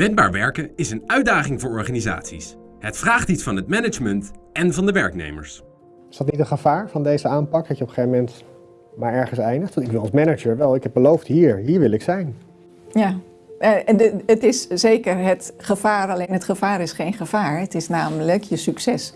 Wendbaar werken is een uitdaging voor organisaties. Het vraagt iets van het management en van de werknemers. Is dat niet een gevaar van deze aanpak, dat je op een gegeven moment maar ergens eindigt? Want ik wil als manager wel, ik heb beloofd hier, hier wil ik zijn. Ja, en de- het is zeker het gevaar, alleen het gevaar is geen gevaar. Het is namelijk je succes.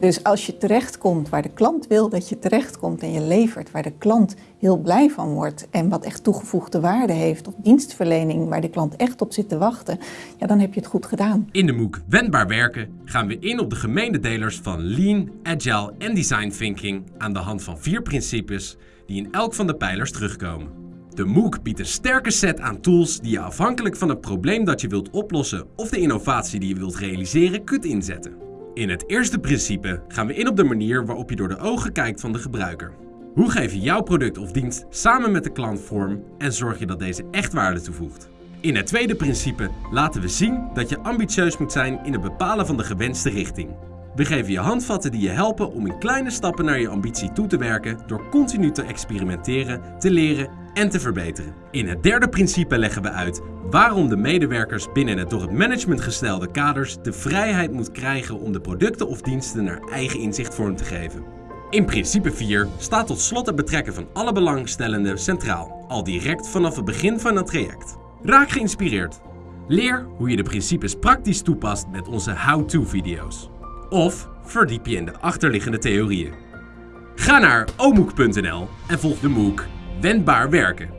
Dus als je terechtkomt waar de klant wil dat je terechtkomt en je levert waar de klant heel blij van wordt en wat echt toegevoegde waarde heeft of dienstverlening waar de klant echt op zit te wachten, ja, dan heb je het goed gedaan. In de MOOC Wendbaar werken gaan we in op de gemeenedelers van Lean, Agile en Design Thinking aan de hand van vier principes die in elk van de pijlers terugkomen. De MOOC biedt een sterke set aan tools die je afhankelijk van het probleem dat je wilt oplossen of de innovatie die je wilt realiseren kunt inzetten. In het eerste principe gaan we in op de manier waarop je door de ogen kijkt van de gebruiker. Hoe geef je jouw product of dienst samen met de klant vorm en zorg je dat deze echt waarde toevoegt? In het tweede principe laten we zien dat je ambitieus moet zijn in het bepalen van de gewenste richting. We geven je handvatten die je helpen om in kleine stappen naar je ambitie toe te werken door continu te experimenteren, te leren en te verbeteren. In het derde principe leggen we uit waarom de medewerkers binnen het door het management gestelde kaders de vrijheid moet krijgen om de producten of diensten naar eigen inzicht vorm te geven. In principe 4 staat tot slot het betrekken van alle belangstellenden centraal, al direct vanaf het begin van het traject. Raak geïnspireerd. Leer hoe je de principes praktisch toepast met onze how-to-video's. Of verdiep je in de achterliggende theorieën. Ga naar omoek.nl en volg de MOOC Wendbaar Werken.